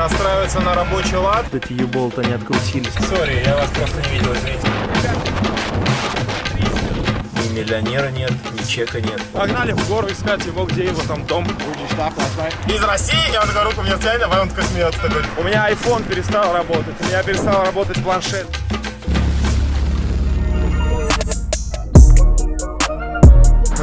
настраивается на рабочий лад. Эти U-bolt ы не открутились. Sorry, я вас просто не видел, извините. Ни миллионера нет, ни чека нет. Погнали в гору искать его, где его там дом. Из России, я вот такой руку мне тянет, а потом такой смеется такой. У меня iPhone перестал работать, у меня перестал работать планшет.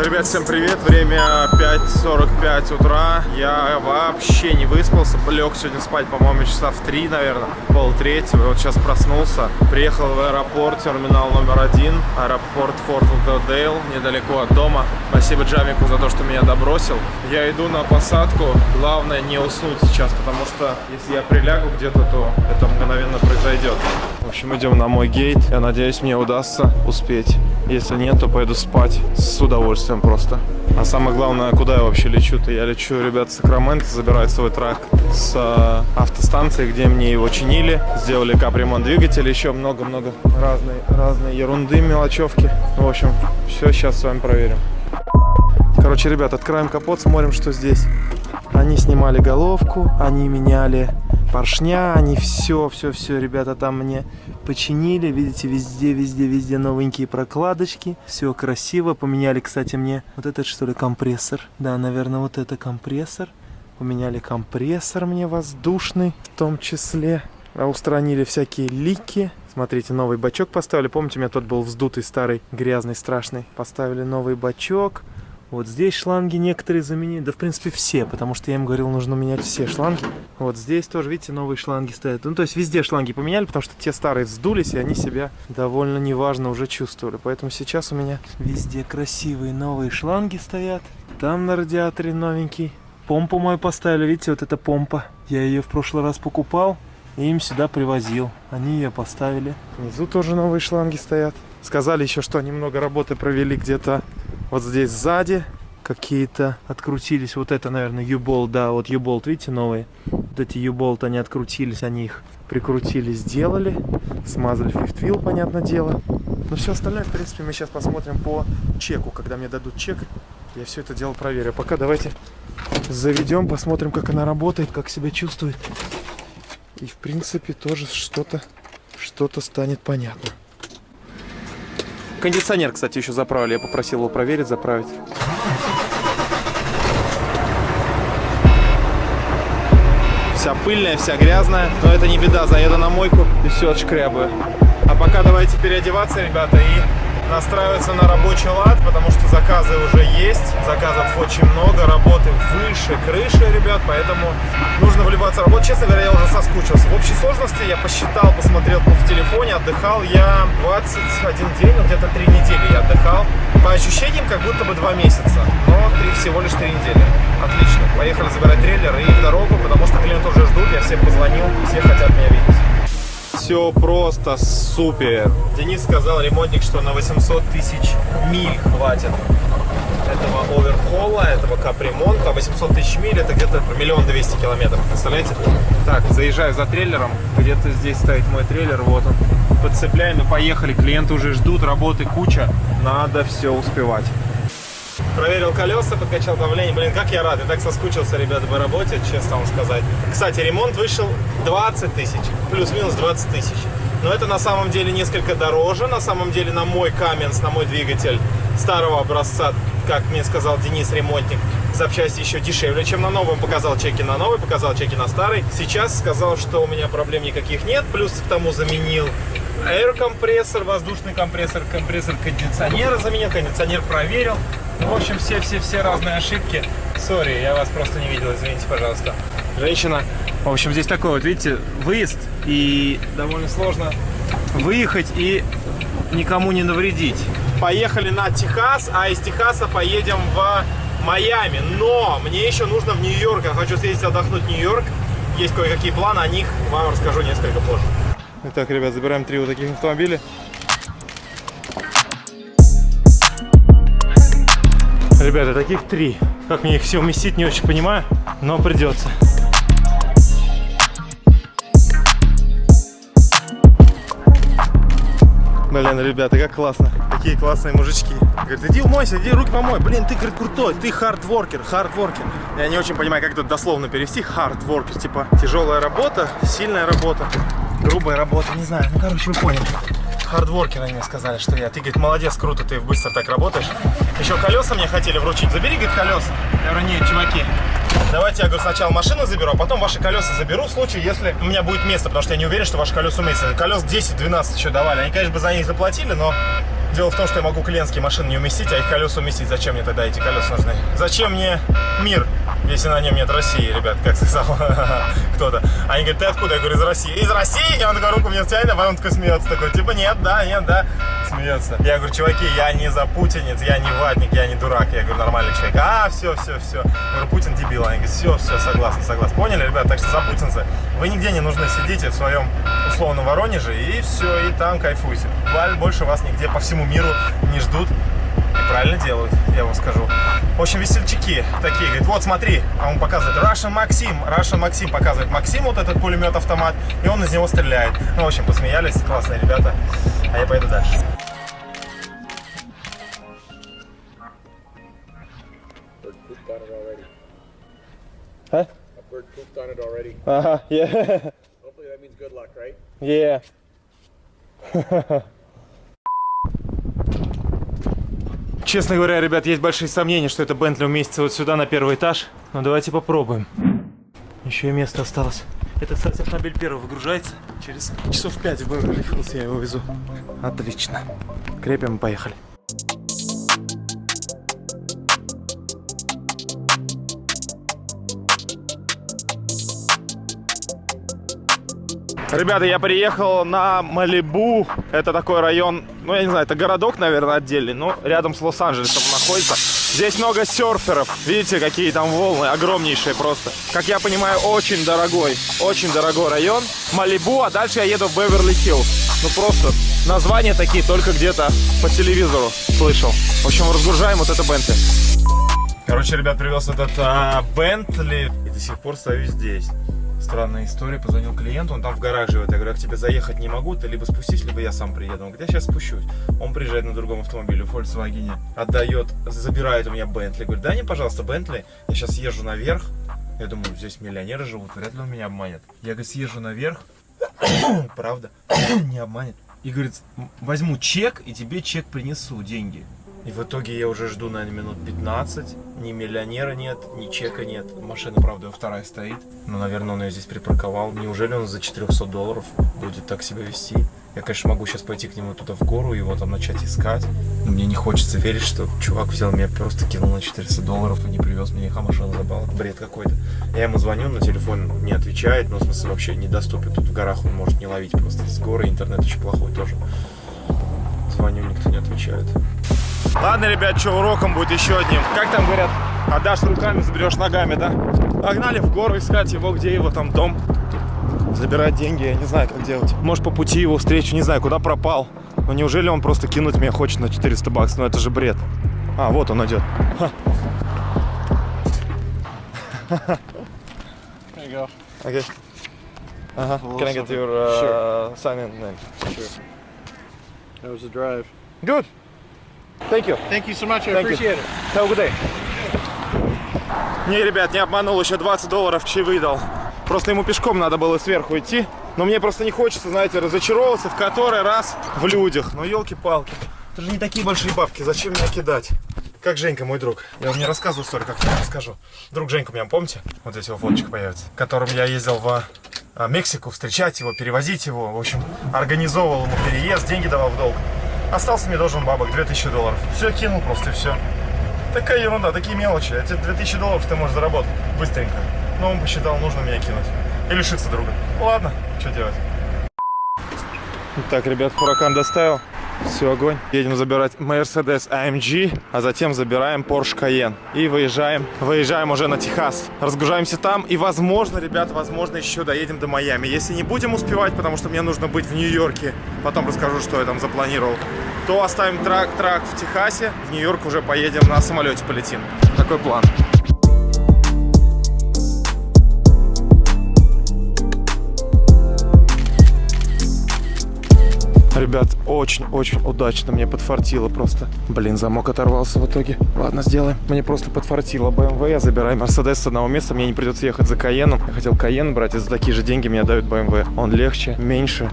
Ребят, всем привет! Время 5.45 утра. Я вообще не выспался. Лег сегодня спать, по-моему, часа в 3, наверное. Пол третьего. Вот сейчас проснулся. Приехал в аэропорт, терминал номер один. Аэропорт Форт Лудердейл, недалеко от дома. Спасибо Джамику за то, что меня добросил. Я иду на посадку. Главное не уснуть сейчас, потому что если я прилягу где-то, то это мгновенно произойдет. В общем, идем на мой гейт. Я надеюсь, мне удастся успеть. Если нет, то пойду спать с удовольствием просто. А самое главное, куда я вообще лечу-то? Я лечу, ребят, в Сакраменто, забирать свой трак с э, автостанции, где мне его чинили. Сделали капремонт двигателя, еще много-много разной, разной ерунды, мелочевки. В общем, все сейчас с вами проверим. Короче, ребят, открываем капот, смотрим, что здесь. Они снимали головку, они меняли поршня, они все, все, все, ребята, там мне починили. Видите, везде, везде, везде новенькие прокладочки. Все красиво. Поменяли, кстати, мне вот этот, что ли, компрессор. Да, наверное, вот это компрессор. Поменяли компрессор мне воздушный в том числе. А устранили всякие лики. Смотрите, новый бачок поставили. Помните, у меня тот был вздутый, старый, грязный, страшный. Поставили новый бачок. Вот здесь шланги некоторые заменили, да в принципе все, потому что я им говорил, нужно менять все шланги. Вот здесь тоже, видите, новые шланги стоят. Ну, то есть везде шланги поменяли, потому что те старые вздулись, и они себя довольно неважно уже чувствовали. Поэтому сейчас у меня везде красивые новые шланги стоят. Там на радиаторе новенький. Помпу мою поставили, видите, вот эта помпа. Я ее в прошлый раз покупал и им сюда привозил. Они ее поставили. Внизу тоже новые шланги стоят. Сказали еще, что они много работы провели где-то вот здесь сзади какие-то открутились. Вот это, наверное, U-болт, да, вот U-болт, видите, новые. Вот эти U-болт, они открутились, они их прикрутили, сделали. Смазали wheel, понятное дело. Но все остальное, в принципе, мы сейчас посмотрим по чеку. Когда мне дадут чек, я все это дело проверю. Пока давайте заведем, посмотрим, как она работает, как себя чувствует. И, в принципе, тоже что-то что-то станет понятно. Кондиционер, кстати, еще заправили. Я попросил его проверить, заправить. Вся пыльная, вся грязная. Но это не беда, заеду на мойку и все отшкрябаю. А пока давайте переодеваться, ребята, и настраиваться на рабочий лад, потому что заказы уже есть, заказов очень много, работы выше крыши, ребят, поэтому нужно вливаться в работу. Честно говоря, я уже соскучился. В общей сложности я посчитал, посмотрел в телефоне, отдыхал я 21 день, ну где-то 3 недели я отдыхал. По ощущениям, как будто бы 2 месяца, но 3, всего лишь 3 недели. Отлично. Поехали забирать трейлер и в дорогу, потому что клиенты уже ждут, я всем позвонил, все хотят меня видеть все просто супер. Денис сказал, ремонтник, что на 800 тысяч миль хватит этого оверхола, этого капремонта. 800 тысяч миль это где-то миллион двести километров, представляете? Так, заезжаю за трейлером, где-то здесь стоит мой трейлер, вот он. Подцепляем и поехали, клиенты уже ждут, работы куча, надо все успевать. Проверил колеса, подкачал давление. Блин, как я рад. Я так соскучился, ребята, по работе, честно вам сказать. Кстати, ремонт вышел 20 тысяч. Плюс-минус 20 тысяч. Но это на самом деле несколько дороже. На самом деле на мой Каменс, на мой двигатель старого образца, как мне сказал Денис, ремонтник, запчасти еще дешевле, чем на новом. Показал чеки на новый, показал чеки на старый. Сейчас сказал, что у меня проблем никаких нет. Плюс к тому заменил air компрессор, воздушный компрессор, компрессор кондиционера заменил, кондиционер проверил. Ну, в общем, все-все-все разные ошибки. Сори, я вас просто не видел, извините, пожалуйста. Женщина. В общем, здесь такой вот, видите, выезд, и довольно сложно выехать и никому не навредить. Поехали на Техас, а из Техаса поедем в Майами. Но мне еще нужно в Нью-Йорк. Я хочу съездить отдохнуть в Нью-Йорк. Есть кое-какие планы, о них вам расскажу несколько позже. Итак, ребят, забираем три вот таких автомобиля. Ребята, таких три. Как мне их все уместить, не очень понимаю, но придется. Блин, ребята, как классно. Какие классные мужички. Говорит, иди умойся, иди руки помой. Блин, ты, говорит, крутой, ты хардворкер, хардворкер. Я не очень понимаю, как это дословно перевести. Worker, типа тяжелая работа, сильная работа, грубая работа. Не знаю, ну короче, вы поняли. Хардворкеры мне сказали, что я. Ты, говорит, молодец, круто, ты быстро так работаешь. Еще колеса мне хотели вручить. Забери, говорит, колеса. Я говорю, нет, чуваки, давайте я говорю, сначала машину заберу, а потом ваши колеса заберу в случае, если у меня будет место, потому что я не уверен, что ваши колеса уместятся. Колес 10-12 еще давали. Они, конечно, бы за них заплатили, но дело в том, что я могу клиентские машины не уместить, а их колеса уместить. Зачем мне тогда эти колеса нужны? Зачем мне мир, если на нем нет России, ребят, как сказал кто-то. Они говорят, ты откуда? Я говорю, из России. Из России? И он такой руку мне тянет, а потом такой смеется. Такой, типа, нет, да, нет, да. Смеется. Я говорю, чуваки, я не запутинец, я не ватник, я не дурак. Я говорю, нормальный человек. А, все, все, все. Я говорю, Путин дебил. Они говорят, все, все, согласен, согласен. Поняли, ребят? Так что запутинцы, вы нигде не нужны. Сидите в своем условном Воронеже и все, и там кайфуйте. Больше вас нигде по всему миру не ждут. И правильно делают, я вам скажу. В общем, весельчаки такие, говорит, вот смотри, а он показывает Russian Максим, Russian Максим показывает Максим вот этот пулемет-автомат, и он из него стреляет. Ну, в общем, посмеялись, классные ребята, а я поеду дальше. Huh? A bird pooped on it already. Ага, yeah, Hopefully that means good luck, right? yeah. Честно говоря, ребят, есть большие сомнения, что это Бентли уместится вот сюда, на первый этаж. Но давайте попробуем. Еще и место осталось. Это, кстати, автомобиль первый выгружается. Через часов пять в Беверли-Хиллз я его везу. Отлично. Крепим и поехали. Ребята, я приехал на Малибу. Это такой район, ну я не знаю, это городок, наверное, отдельный, но рядом с Лос-Анджелесом находится. Здесь много серферов. Видите, какие там волны, огромнейшие просто. Как я понимаю, очень дорогой, очень дорогой район. Малибу, а дальше я еду в Беверли-Хиллз. Ну просто названия такие только где-то по телевизору слышал. В общем, разгружаем вот это Бентли. Короче, ребят, привез этот а, Бентли и до сих пор стою здесь. Странная история, позвонил клиенту, он там в гараже живет. Я говорю, я к тебе заехать не могу, ты либо спустись, либо я сам приеду. Он говорит, я сейчас спущусь. Он приезжает на другом автомобиле, в Volkswagen, отдает, забирает у меня Бентли. Говорит, дай мне, пожалуйста, Бентли, я сейчас езжу наверх. Я думаю, здесь миллионеры живут, вряд ли он меня обманет. Я, говорит, съезжу наверх, правда, не обманет. И говорит, возьму чек, и тебе чек принесу, деньги. И в итоге я уже жду, наверное, минут 15. Ни миллионера нет, ни чека нет. Машина, правда, вторая стоит. Но, наверное, он ее здесь припарковал. Неужели он за 400 долларов будет так себя вести? Я, конечно, могу сейчас пойти к нему туда в гору, его там начать искать. Но мне не хочется верить, что чувак взял меня, просто кинул на 400 долларов и не привез мне их, а машину забрал. Это бред какой-то. Я ему звоню, на телефон не отвечает, ну, в смысле, вообще недоступен. Тут в горах он может не ловить просто. С горы интернет очень плохой тоже. Звоню, никто не отвечает. Ладно, ребят, что уроком будет еще одним. Как там говорят, отдашь руками, заберешь ногами, да? Погнали в гору искать его, где его там дом. Забирать деньги, я не знаю, как делать. Может, по пути его встречу, не знаю, куда пропал. Но неужели он просто кинуть меня хочет на 400 баксов? Ну это же бред. А, вот он идет. There you go. Окей. Ага. Well, Can I get your uh, sign in name? That was the drive. Good. Thank you. Thank you so much. I Thank you. appreciate it. Have a good day. Не, ребят, не обманул, еще 20 долларов чаевые дал. Просто ему пешком надо было сверху идти. Но мне просто не хочется, знаете, разочаровываться в который раз в людях. Ну, елки-палки. Это же не такие большие бабки, зачем меня кидать? Как Женька, мой друг. Я вам не рассказывал историю, как я вам расскажу. Друг Женька, меня помните? Вот здесь его фоточка появится. Которым я ездил в а, Мексику встречать его, перевозить его. В общем, организовывал ему переезд, деньги давал в долг. Остался мне должен бабок 2000 долларов. Все кинул просто и все. Такая ерунда, такие мелочи. Эти 2000 долларов ты можешь заработать быстренько. Но он посчитал, нужно меня кинуть. И лишиться друга. Ладно, что делать. Так, ребят, Хуракан доставил. Все, огонь. Едем забирать Mercedes AMG, а затем забираем Porsche Cayenne. И выезжаем, выезжаем уже на Техас. Разгружаемся там и, возможно, ребят, возможно, еще доедем до Майами. Если не будем успевать, потому что мне нужно быть в Нью-Йорке, потом расскажу, что я там запланировал, то оставим трак-трак в Техасе. В Нью-Йорк уже поедем на самолете полетим. Такой план. Ребят, очень-очень удачно мне подфартило просто. Блин, замок оторвался в итоге. Ладно, сделаем. Мне просто подфартило BMW. Я забираю Мерседес с одного места. Мне не придется ехать за Каеном. Я хотел Каен брать, и за такие же деньги мне дают BMW. Он легче, меньше.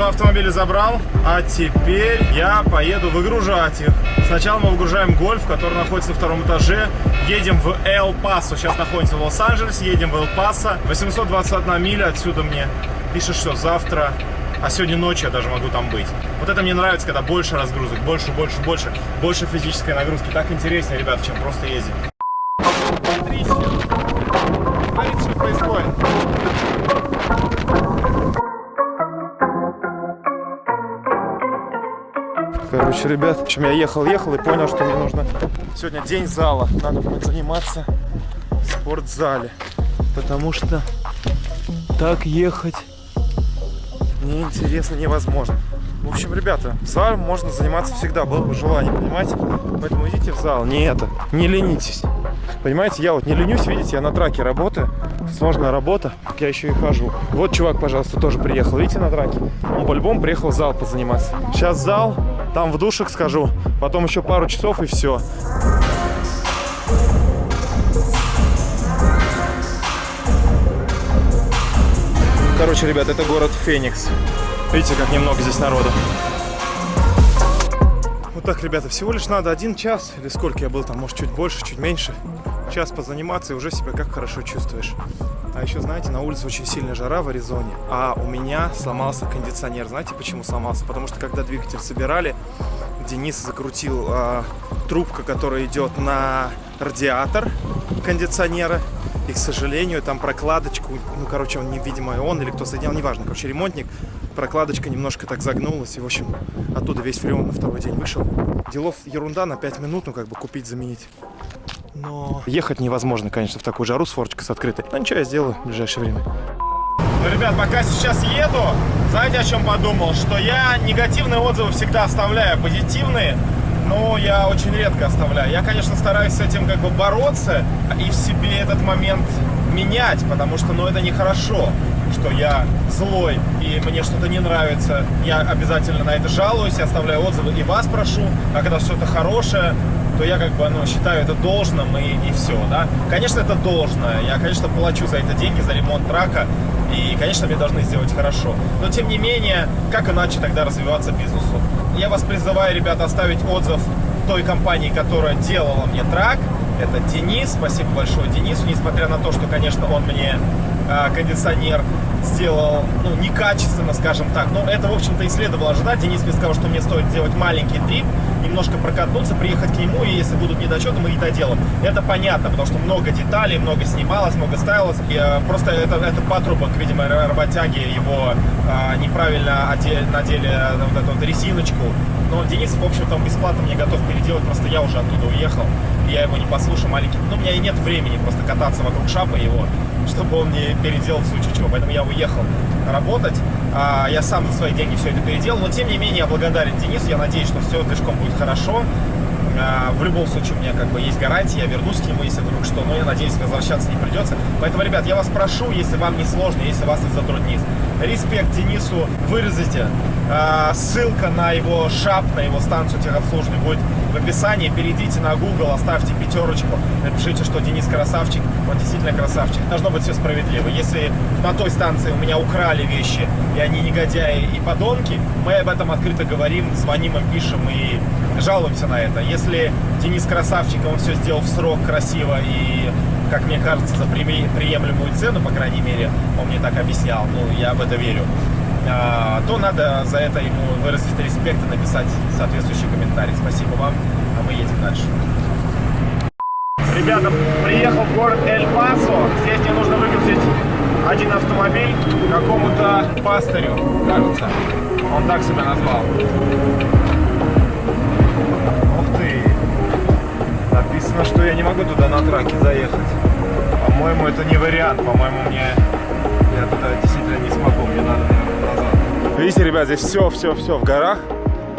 Два автомобиля забрал, а теперь я поеду выгружать их. Сначала мы выгружаем гольф, который находится на втором этаже. Едем в Эл Пасо. Сейчас находимся в Лос-Анджелесе, едем в Эл Пасо. 821 миля отсюда мне пишет, что завтра, а сегодня ночью я даже могу там быть. Вот это мне нравится, когда больше разгрузок, больше, больше, больше, больше физической нагрузки. Так интереснее, ребят, чем просто ездить. Короче, ребят, в общем, я ехал, ехал и понял, что мне нужно сегодня день зала. Надо будет заниматься в спортзале. Потому что так ехать неинтересно, невозможно. В общем, ребята, в зале можно заниматься всегда, было бы желание, понимаете? Поэтому идите в зал, не это, не ленитесь. Понимаете, я вот не ленюсь, видите, я на траке работаю, сложная работа, я еще и хожу. Вот чувак, пожалуйста, тоже приехал, видите, на траке. Он по-любому приехал в зал позаниматься. Сейчас зал, там в душек схожу, потом еще пару часов и все. Короче, ребят, это город Феникс. Видите, как немного здесь народу. Вот так, ребята, всего лишь надо один час, или сколько я был там, может, чуть больше, чуть меньше. Час позаниматься, и уже себя как хорошо чувствуешь. А еще, знаете, на улице очень сильная жара в Аризоне, а у меня сломался кондиционер. Знаете, почему сломался? Потому что, когда двигатель собирали, Денис закрутил а, трубка, которая идет на радиатор кондиционера. И, к сожалению, там прокладочку, ну, короче, он, невидимо, он или кто соединял, неважно, короче, ремонтник, прокладочка немножко так загнулась, и, в общем, оттуда весь фреон на второй день вышел. Делов ерунда на 5 минут, ну, как бы купить, заменить. Но ехать невозможно, конечно, в такую жару с форчикой с открытой. Но ничего, я сделаю в ближайшее время. Ну, ребят, пока сейчас еду, знаете, о чем подумал? Что я негативные отзывы всегда оставляю, позитивные, но я очень редко оставляю. Я, конечно, стараюсь с этим как бы бороться и в себе этот момент менять, потому что, ну, это нехорошо, что я злой и мне что-то не нравится. Я обязательно на это жалуюсь, я оставляю отзывы и вас прошу, а когда что-то хорошее, то я как бы, ну, считаю это должным и, и все, да. Конечно, это должное. Я, конечно, плачу за это деньги, за ремонт трака. И, конечно, мне должны сделать хорошо. Но, тем не менее, как иначе тогда развиваться бизнесу? Я вас призываю, ребята, оставить отзыв той компании, которая делала мне трак. Это Денис. Спасибо большое Денису. Несмотря на то, что, конечно, он мне кондиционер сделал, ну, некачественно, скажем так. Но это, в общем-то, и следовало ожидать. Денис мне сказал, что мне стоит сделать маленький трип, немножко прокатнуться, приехать к нему, и если будут недочеты, мы их доделаем. Это понятно, потому что много деталей, много снималось, много ставилось. И, э, просто это, это патрубок, видимо, работяги его э, неправильно одели, надели на вот эту вот резиночку. Но Денис, в общем-то, бесплатно мне готов переделать, просто я уже оттуда уехал. Я его не послушаю маленький. Ну, у меня и нет времени просто кататься вокруг шапы его, чтобы он не переделал в случае чего. Поэтому я уехал работать. А, я сам за свои деньги все это переделал. Но, тем не менее, я благодарен Денису. Я надеюсь, что все с движком будет хорошо. А, в любом случае, у меня как бы есть гарантия, я вернусь к нему, если вдруг что, но я надеюсь, возвращаться не придется. Поэтому, ребят, я вас прошу, если вам не сложно, если вас это затруднит, респект Денису, вырезайте. А, ссылка на его шап, на его станцию техобслуживания будет в описании. Перейдите на Google, оставьте пятерочку, напишите, что Денис красавчик, он действительно красавчик. Должно быть все справедливо. Если на той станции у меня украли вещи, и они негодяи и подонки, мы об этом открыто говорим, звоним им, пишем и жалуемся на это. Если Денис красавчик, он все сделал в срок красиво и, как мне кажется, за приемлемую цену, по крайней мере, он мне так объяснял, ну, я в это верю, то надо за это ему выразить респект и написать соответствующий комментарий. Спасибо вам, а мы едем дальше. Ребята, приехал в город Эль-Пасо. Здесь мне нужно выгрузить один автомобиль какому-то пастырю, кажется. Он так себя назвал. Ух ты! Написано, что я не могу туда на траке заехать. По-моему, это не вариант. По-моему, мне... Я туда действительно не смогу. Мне надо, наверное. Видите, ребят, здесь все-все-все в горах.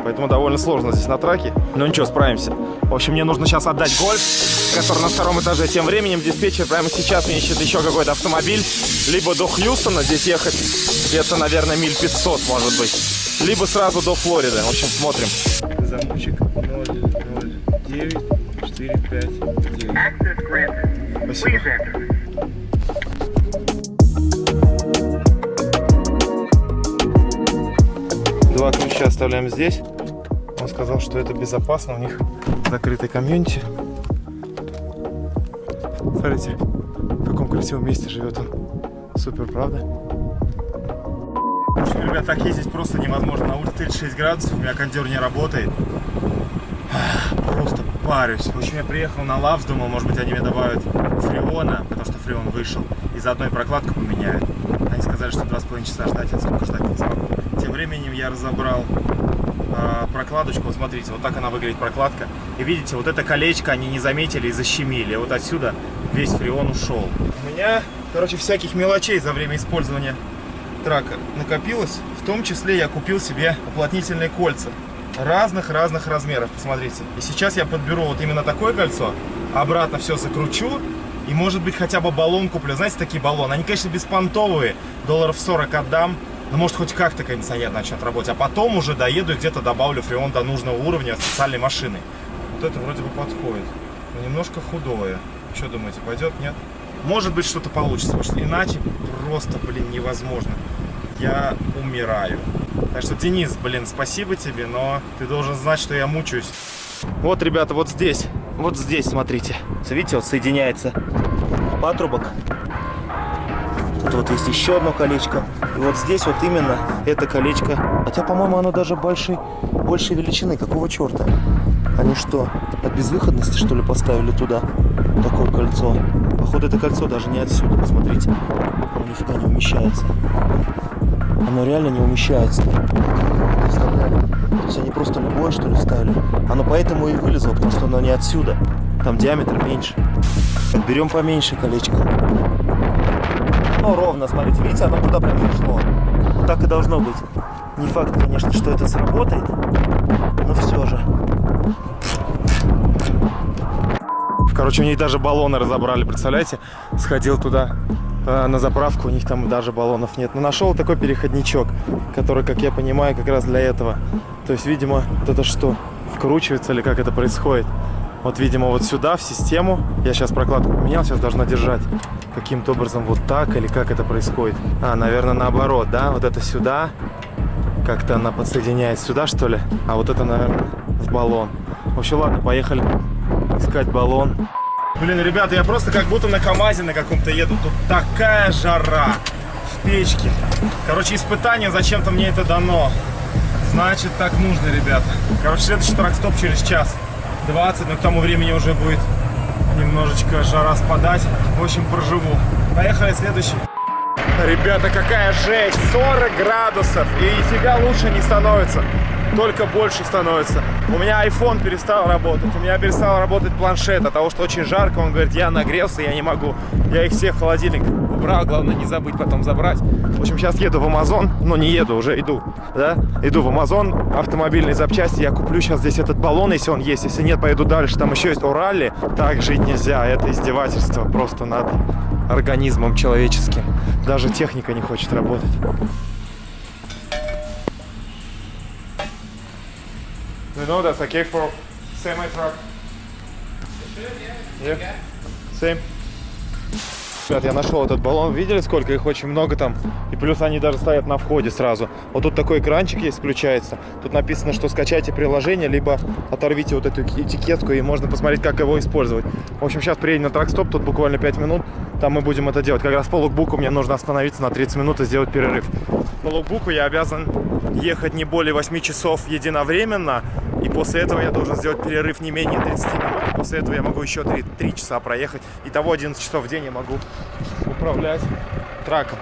Поэтому довольно сложно здесь на траке. Но ничего, справимся. В общем, мне нужно сейчас отдать гольф. который на втором этаже. Тем временем диспетчер прямо сейчас мне ищет еще какой-то автомобиль. Либо до Хьюстона здесь ехать, где-то, наверное, миль 500, может быть. Либо сразу до Флориды. В общем, смотрим. Замочек 009 459. Access granted. Спасибо. Два ключа оставляем здесь. Он сказал, что это безопасно, у них закрытый комьюнити. Смотрите, в каком красивом месте живет он. Супер, правда? В общем, ребят, так ездить просто невозможно. На улице 36 градусов, у меня кондер не работает. Просто парюсь. В общем, я приехал на Лавс, думал, может быть, они мне добавят фреона, потому что фреон вышел, и заодно и прокладку поменяют. Они сказали, что 2,5 часа ждать, я сколько ждать не смогу. Тем временем я разобрал а, прокладочку. Вот смотрите, вот так она выглядит прокладка. И видите, вот это колечко они не заметили и защемили. Вот отсюда весь фреон ушел. У меня, короче, всяких мелочей за время использования трака накопилось. В том числе я купил себе уплотнительные кольца разных-разных размеров. Посмотрите. И сейчас я подберу вот именно такое кольцо, обратно все закручу. И может быть хотя бы баллон куплю. Знаете, такие баллоны. Они, конечно, беспонтовые. Долларов 40 отдам. Но может хоть как-то кондиционер начнет работать. А потом уже доеду и где-то добавлю фреон до нужного уровня специальной машины. Вот это вроде бы подходит. Но немножко худое. Что думаете, пойдет? Нет? Может быть что-то получится. Потому иначе просто, блин, невозможно. Я умираю. Так что, Денис, блин, спасибо тебе, но ты должен знать, что я мучаюсь. Вот, ребята, вот здесь. Вот здесь, смотрите. Видите, вот соединяется патрубок. Тут вот есть еще одно колечко. И вот здесь вот именно это колечко. Хотя, по-моему, оно даже большей, большей величины. Какого черта? Они что, от безвыходности, что ли, поставили туда такое кольцо? Походу, это кольцо даже не отсюда, посмотрите. Оно нифига не умещается. Оно реально не умещается. То есть они просто любое, что ли, ставили. Оно поэтому и вылезло, потому что оно не отсюда. Там диаметр меньше. Берем поменьше колечко. Ровно, смотрите, видите, оно туда прям пришло. Вот так и должно быть. Не факт, конечно, что это сработает, но все же. Короче, у них даже баллоны разобрали, представляете? Сходил туда э, на заправку, у них там даже баллонов нет. Но нашел такой переходничок, который, как я понимаю, как раз для этого. То есть, видимо, вот это что, вкручивается или как это происходит? Вот, видимо, вот сюда, в систему. Я сейчас прокладку поменял, сейчас должна держать каким-то образом вот так или как это происходит. А, наверное, наоборот, да? Вот это сюда. Как-то она подсоединяется сюда, что ли? А вот это, наверное, в баллон. В общем, ладно, поехали искать баллон. Блин, ребята, я просто как будто на КамАЗе на каком-то еду. Тут такая жара в печке. Короче, испытание, зачем-то мне это дано. Значит, так нужно, ребята. Короче, следующий трак-стоп через час 20, но к тому времени уже будет немножечко жара спадать. В общем, проживу. Поехали, следующий. Ребята, какая жесть! 40 градусов! И нифига лучше не становится. Только больше становится. У меня iPhone перестал работать. У меня перестал работать планшет от того, что очень жарко. Он говорит, я нагрелся, я не могу. Я их всех в холодильник убрал. Главное не забыть потом забрать. В общем, сейчас еду в Amazon. Ну, не еду, уже иду. Да? Иду в Amazon. Автомобильные запчасти. Я куплю сейчас здесь этот баллон, если он есть. Если нет, поеду дальше. Там еще есть Оралли. Так жить нельзя. Это издевательство просто над организмом человеческим. Даже техника не хочет работать. You know that's for semi truck. Yeah. Same. Ребят, я нашел этот баллон. Видели, сколько их очень много там? И плюс они даже стоят на входе сразу. Вот тут такой экранчик есть, включается. Тут написано, что скачайте приложение, либо оторвите вот эту этикетку, и можно посмотреть, как его использовать. В общем, сейчас приедем на тракстоп, тут буквально 5 минут. Там мы будем это делать. Как раз по лукбуку мне нужно остановиться на 30 минут и сделать перерыв. По лукбуку я обязан ехать не более 8 часов единовременно. И после этого я должен сделать перерыв не менее 30 минут. И после этого я могу еще 3, 3 часа проехать. Итого 11 часов в день я могу управлять траком.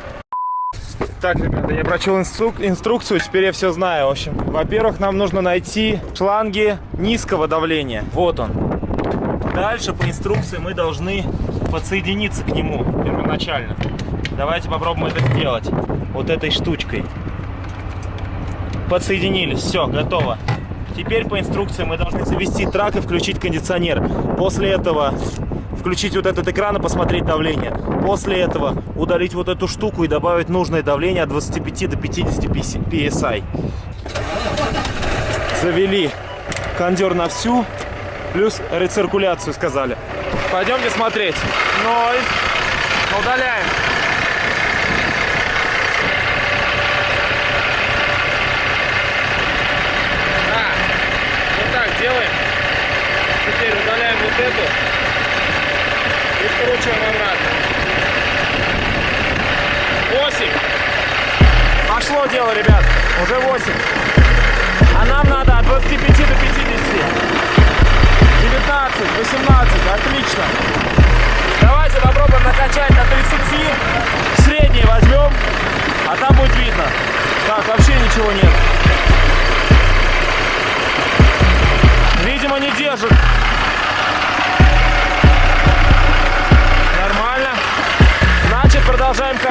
Так, ребята, я прочел инструк- инструкцию, теперь я все знаю. В общем, во-первых, нам нужно найти шланги низкого давления. Вот он. Дальше по инструкции мы должны подсоединиться к нему первоначально. Давайте попробуем это сделать вот этой штучкой. Подсоединились, все, готово. Теперь по инструкции мы должны завести трак и включить кондиционер. После этого включить вот этот экран и посмотреть давление. После этого удалить вот эту штуку и добавить нужное давление от 25 до 50 PSI. Завели кондер на всю, плюс рециркуляцию сказали. Пойдемте смотреть. Ноль. Удаляем. Да. Вот так делаем. Теперь удаляем вот эту и вкручиваем обратно. 8. Пошло дело, ребят. Уже 8. А нам надо от 25 до 50. 19, 18. Отлично. Давайте попробуем накачать до 30.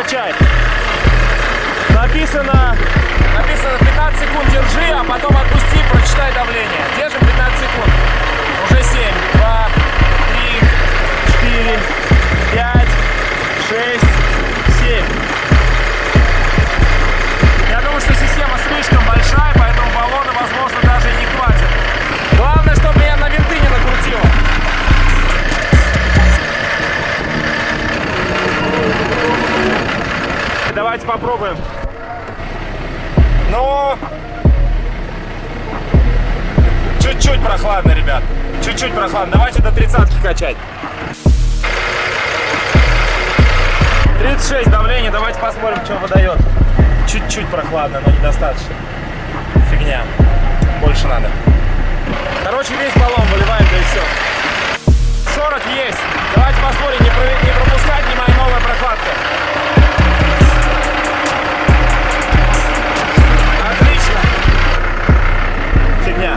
Качать. Написано, написано 15 секунд держи, а потом отпусти, прочитай давление. Держим 15 секунд. Уже 7, 2, 3, 4, 5, 6, 7. Давайте попробуем. Ну, чуть-чуть прохладно, ребят. Чуть-чуть прохладно. Давайте до тридцатки качать. 36 давление. Давайте посмотрим, что выдает. Чуть-чуть прохладно, но недостаточно. Фигня. Больше надо. Короче, весь баллон выливаем, да и все. 40 есть. Давайте посмотрим, не, про- не пропускать ни моя новая прокладка. Фигня.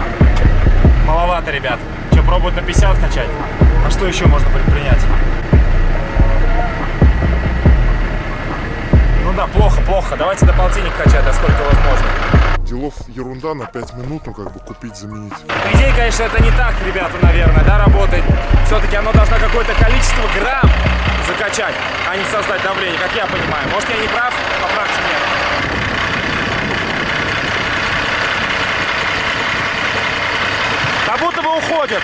Маловато, ребят. Что, пробуют на 50 качать? А что еще можно предпринять? Ну да, плохо, плохо. Давайте до полтинник качать, до сколько возможно. Делов ерунда на 5 минут, ну как бы купить, заменить. Идее, конечно, это не так, ребята, наверное, да, работает. Все-таки оно должно какое-то количество грамм закачать, а не создать давление, как я понимаю. Может, я не прав? Поправьте меня. Будто бы уходит.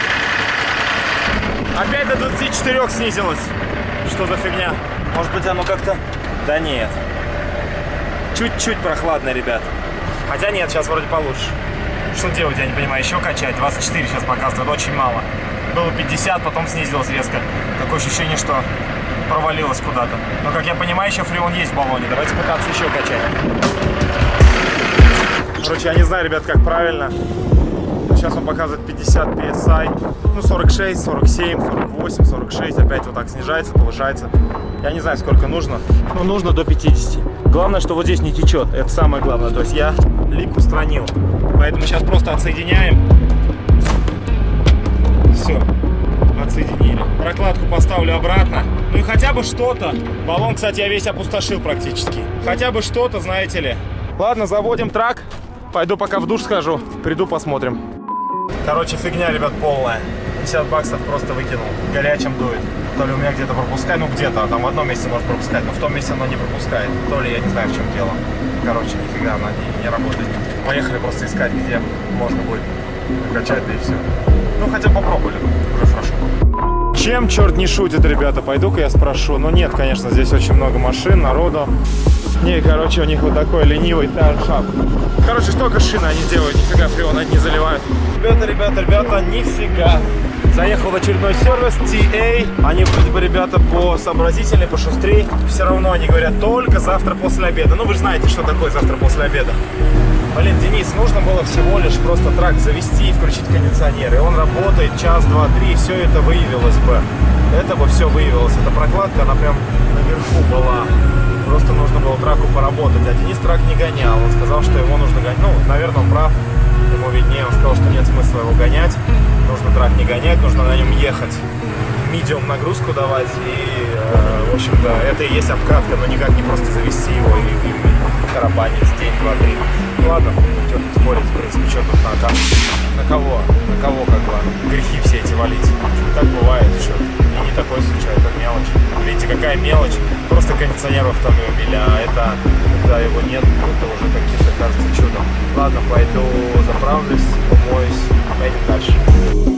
Опять до 24 снизилось. Что за фигня? Может быть, оно как-то... Да нет. Чуть-чуть прохладно, ребят. Хотя нет, сейчас вроде получше. Что делать, я не понимаю. Еще качать. 24 сейчас показывает, очень мало. Было 50, потом снизилось резко. Такое ощущение, что провалилось куда-то. Но, как я понимаю, еще фреон есть в баллоне. Давайте пытаться еще качать. Короче, я не знаю, ребят, как правильно. Сейчас он показывает 50 PSI. Ну, 46, 47, 48, 46. Опять вот так снижается, повышается. Я не знаю, сколько нужно. Но нужно до 50. Главное, что вот здесь не течет. Это самое главное. То есть я лик устранил. Поэтому сейчас просто отсоединяем. Все. Отсоединили. Прокладку поставлю обратно. Ну и хотя бы что-то. Баллон, кстати, я весь опустошил практически. Хотя бы что-то, знаете ли. Ладно, заводим трак. Пойду пока в душ схожу. Приду, посмотрим. Короче, фигня, ребят, полная. 50 баксов просто выкинул. Горячим дует. То ли у меня где-то пропускает, ну где-то, там в одном месте может пропускать, но в том месте оно не пропускает. То ли я не знаю, в чем дело. Короче, нифига она не, не работает. Поехали просто искать, где можно будет качать, да и все. Ну, хотя попробовали, уже хорошо. Чем черт не шутит, ребята? Пойду-ка я спрошу. Ну нет, конечно, здесь очень много машин, народу. Не, короче, у них вот такой ленивый тайр-хаб. Короче, столько шин они делают, нифига фреон не заливают. Ребята, ребята, ребята, нифига. Заехал в очередной сервис, TA. Они вроде бы, ребята, по сообразительнее, пошустрее. Все равно они говорят только завтра после обеда. Ну, вы же знаете, что такое завтра после обеда. Блин, Денис, нужно было всего лишь просто трак завести и включить кондиционер. И он работает час, два, три, все это выявилось бы. Это бы все выявилось. Эта прокладка, она прям наверху была. Просто нужно было траку поработать. А Денис трак не гонял. Он сказал, что его нужно гонять. Ну, наверное, он прав. Ему виднее. Он сказал, что нет смысла его гонять. Нужно трак не гонять, нужно на нем ехать. медиум нагрузку давать. И, э, в общем-то, это и есть обкатка, но никак не просто завести его и, и, и тарабанить день, два, три. Ну ладно, что тут спорить, в принципе, что тут на, на кого, на кого как бы грехи все эти валить. Так бывает, что и не такой случай, это мелочь. Видите, какая мелочь, просто кондиционер в автомобиле, а это, когда его нет, это уже каким-то кажется чудом. Ладно, пойду заправлюсь, умоюсь, поедем дальше.